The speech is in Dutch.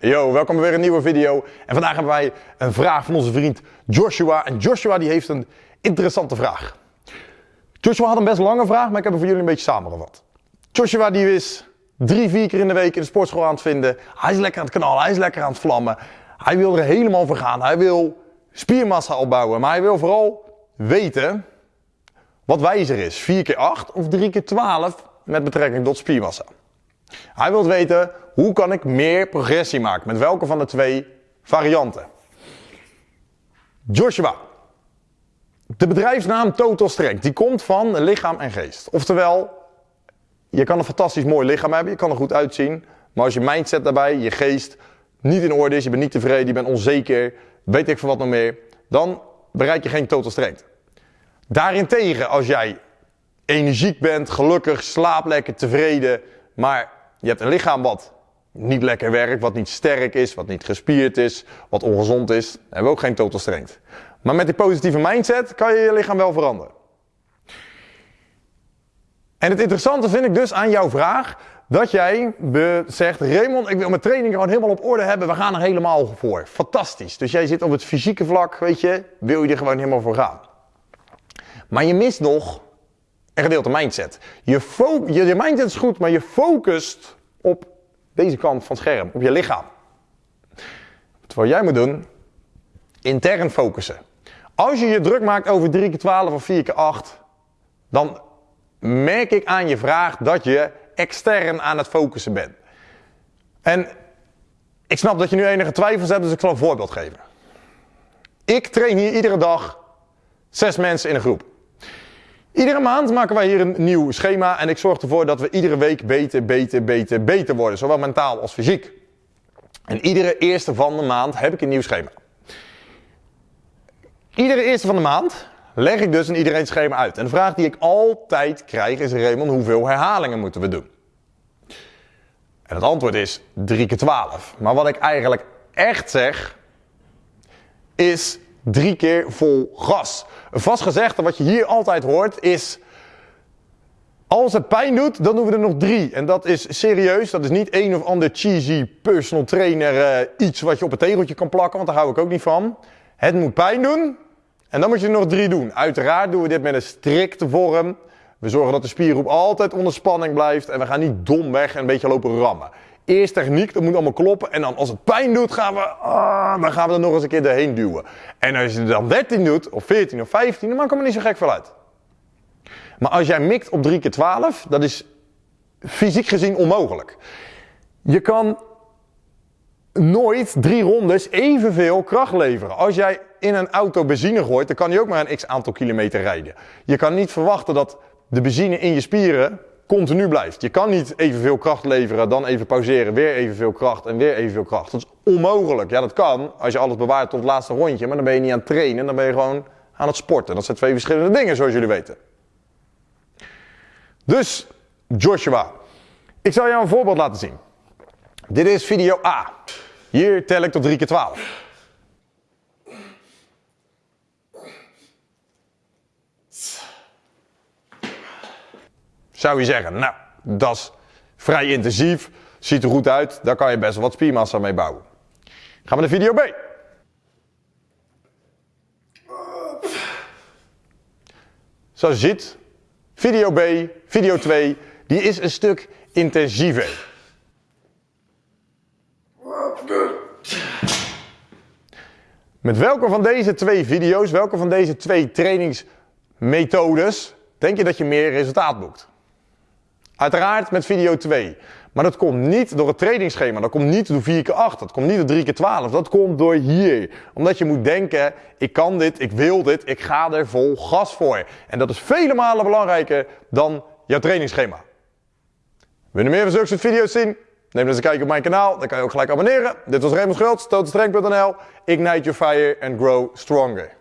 Yo, welkom bij weer een nieuwe video. En vandaag hebben wij een vraag van onze vriend Joshua. En Joshua die heeft een interessante vraag. Joshua had een best lange vraag, maar ik heb hem voor jullie een beetje samengevat. Joshua die is drie, vier keer in de week in de sportschool aan het vinden. Hij is lekker aan het knallen, hij is lekker aan het vlammen. Hij wil er helemaal voor gaan. Hij wil spiermassa opbouwen, maar hij wil vooral weten wat wijzer is. 4 keer 8 of 3 keer 12 met betrekking tot spiermassa. Hij wil weten hoe kan ik meer progressie maken met welke van de twee varianten. Joshua. De bedrijfsnaam Total Strength die komt van lichaam en geest. Oftewel, je kan een fantastisch mooi lichaam hebben, je kan er goed uitzien, maar als je mindset daarbij, je geest niet in orde is, je bent niet tevreden, je bent onzeker, weet ik veel wat nog meer, dan bereik je geen Total Strength. Daarentegen, als jij energiek bent, gelukkig, slaap lekker, tevreden, maar je hebt een lichaam wat niet lekker werkt, wat niet sterk is, wat niet gespierd is, wat ongezond is, dan hebben we ook geen total strength. Maar met die positieve mindset kan je je lichaam wel veranderen. En het interessante vind ik dus aan jouw vraag, dat jij zegt, Raymond, ik wil mijn training gewoon helemaal op orde hebben, we gaan er helemaal voor. Fantastisch. Dus jij zit op het fysieke vlak, weet je, wil je er gewoon helemaal voor gaan. Maar je mist nog een gedeelte mindset. Je, je, mindset is goed, maar je focust op deze kant van het scherm, op je lichaam. Wat jij moet doen, intern focussen. Als je je druk maakt over 3 keer 12 of 4 keer 8, dan merk ik aan je vraag dat je extern aan het focussen bent. En ik snap dat je nu enige twijfels hebt, dus ik zal een voorbeeld geven. Ik train hier iedere dag zes mensen in een groep. Iedere maand maken wij hier een nieuw schema en ik zorg ervoor dat we iedere week beter, beter, beter, beter worden. Zowel mentaal als fysiek. En iedere eerste van de maand heb ik een nieuw schema. Iedere eerste van de maand leg ik dus in iedereen schema uit. En de vraag die ik altijd krijg is, Raymond, hoeveel herhalingen moeten we doen? En het antwoord is 3 keer 12. Maar wat ik eigenlijk echt zeg, is drie keer vol gas. Vast gezegde wat je hier altijd hoort is... Als het pijn doet, dan doen we er nog drie. En dat is serieus. Dat is niet een of ander cheesy personal trainer uh, iets wat je op een tegeltje kan plakken. Want daar hou ik ook niet van. Het moet pijn doen. En dan moet je er nog drie doen. Uiteraard doen we dit met een strikte vorm. We zorgen dat de spiergroep altijd onder spanning blijft. En we gaan niet dom weg en een beetje lopen rammen. Eerst techniek, dat moet allemaal kloppen. En dan als het pijn doet, gaan we, ah, dan gaan we er nog eens een keer doorheen duwen. En als je dan 13 doet, of 14 of 15, dan maakt het me niet zo gek veel uit. Maar als jij mikt op 3 keer 12, dat is fysiek gezien onmogelijk. Je kan nooit drie rondes evenveel kracht leveren. Als jij in een auto benzine gooit, dan kan je ook maar een x aantal kilometer rijden. Je kan niet verwachten dat de benzine in je spieren continu blijft. Je kan niet evenveel kracht leveren, dan even pauzeren, weer evenveel kracht en weer evenveel kracht. Dat is onmogelijk. Ja, dat kan als je alles bewaart tot het laatste rondje, maar dan ben je niet aan het trainen, dan ben je gewoon aan het sporten. Dat zijn twee verschillende dingen, zoals jullie weten. Dus, Joshua, ik zal jou een voorbeeld laten zien. Dit is video A. Hier tel ik tot 3 keer 12. Zou je zeggen, nou, dat is vrij intensief, ziet er goed uit, daar kan je best wel wat spiermassa mee bouwen. Gaan we naar video B. Zoals je ziet, video B, video 2, die is een stuk intensiever. Met welke van deze twee video's, welke van deze twee trainingsmethodes, denk je dat je meer resultaat boekt? Uiteraard met video 2. Maar dat komt niet door het trainingsschema. Dat komt niet door 4 keer 8 Dat komt niet door 3 keer 12 Dat komt door hier. Omdat je moet denken, ik kan dit, ik wil dit, ik ga er vol gas voor. En dat is vele malen belangrijker dan jouw trainingsschema. Wil je meer van zulke soort video's zien? Neem eens een kijkje op mijn kanaal, dan kan je ook gelijk abonneren. Dit was Raymond Schultz, totalstrength.nl. Ignite your fire and grow stronger.